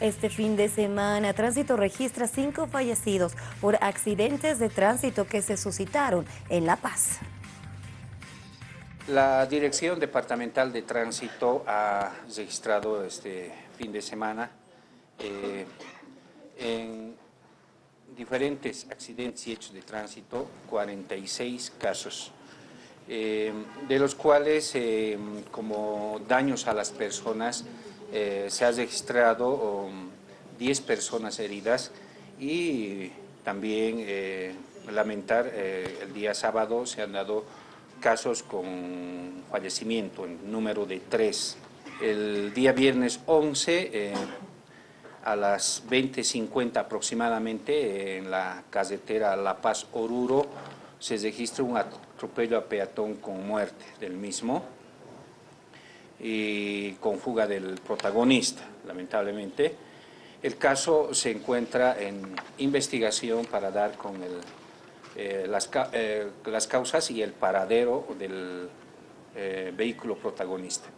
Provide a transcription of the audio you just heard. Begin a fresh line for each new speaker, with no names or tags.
Este fin de semana, Tránsito registra cinco fallecidos por accidentes de tránsito que se suscitaron en La Paz.
La Dirección Departamental de Tránsito ha registrado este fin de semana eh, en diferentes accidentes y hechos de tránsito 46 casos, eh, de los cuales eh, como daños a las personas eh, se ha registrado 10 personas heridas y también eh, lamentar eh, el día sábado se han dado casos con fallecimiento en número de 3. El día viernes 11 a las 20.50 aproximadamente en la carretera La Paz-Oruro se registra un atropello a peatón con muerte del mismo y con fuga del protagonista, lamentablemente. El caso se encuentra en investigación para dar con el, eh, las, eh, las, causas y el paradero del eh, vehículo protagonista.